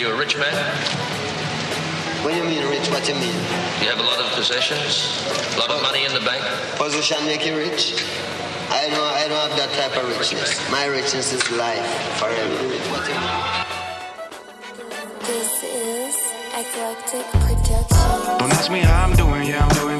rich man? What do you mean rich? What do you mean? You have a lot of possessions? A lot of money in the bank? Position make you rich? I don't, I don't have that type of richness. My richness is life forever. What do you mean? This is Eclectic Production. Don't ask me how I'm doing, yeah, I'm doing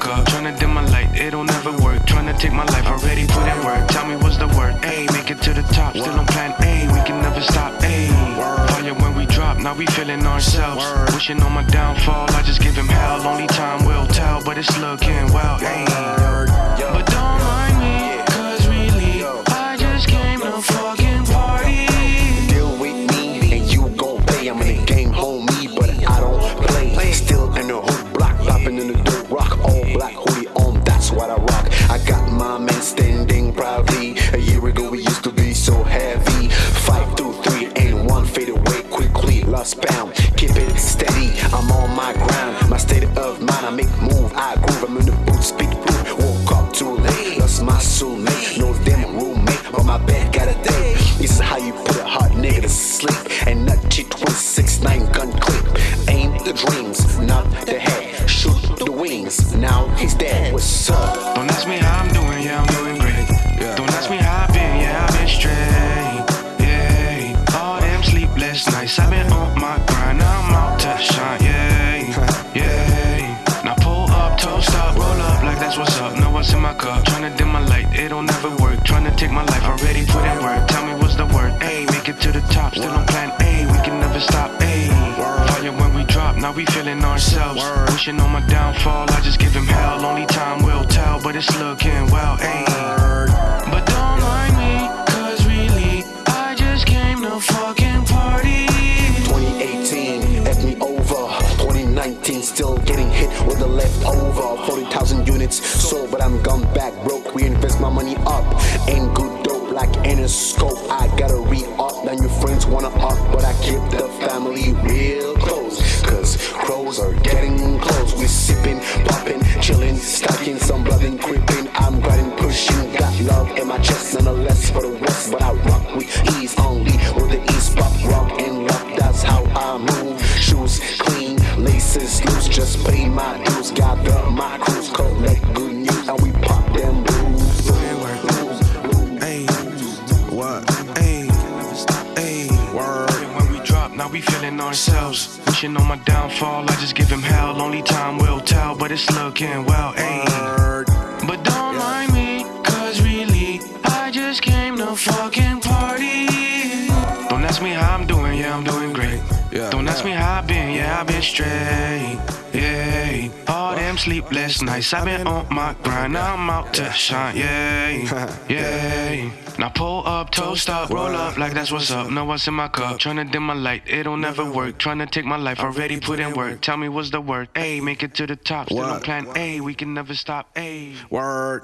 My cup, tryna dim my light, it'll never work. Tryna take my life, already put in work. Tell me what's the word, ayy, make it to the top, still on plan A, we can never stop, ayy. Fire when we drop, now we feeling ourselves. Wishing on my downfall, I just give him hell. Only time will tell, but it's looking well, ayy. I make move, I groove. I'm in the booth, speak proof. Woke up too late, lost my soulmate. No damn roommate, but my bed got a date. This is how you put a hot nigga to sleep. And not cheat nine gun clip. Aim the dreams, not the head. Shoot the wings. Now he's dead. What's up? Take my life, already put in work. Tell me what's the word, ayy, make it to the top, still on plan A, we can never stop, ayy. Fire when we drop, now we feeling ourselves. Wishing on my downfall, I just give him hell. Only time will tell, but it's looking well, ayy. But don't mind me, cause really, I just came to fucking party. 2018, F me over. 2019, still getting hit with the leftover. 40,000 units sold, but I'm gone back broke. We invest my money up. Ain't good dope like Interscope. I gotta re up. Now your friends wanna up, but I keep the family real close. Cause crows are getting close. We sipping, popping, chilling, stacking, some blood and creeping. I'm grinding, pushing, got love in my chest, nonetheless for the west. But I rock with ease only with the east Hey, hey, word. When we drop, now we feeling ourselves. Wishing on my downfall, I just give him hell. Only time will tell, but it's looking well, hey. But don't mind me, cause really, I just came to fucking party. Don't ask me how I'm doing, yeah, I'm doing great. Yeah, Don't ask me how I've been, yeah, I've been straight. Yeah, all them sleepless nights, I've been on my grind. Now I'm out to shine, yeah, yeah. Pull up, toast up, roll up like that's what's up. Know what's in my cup. Tryna dim my light, it'll never work. Tryna take my life, already put in work. Tell me what's the word, A, make it to the top. Still on plan A, we can never stop, A. Word.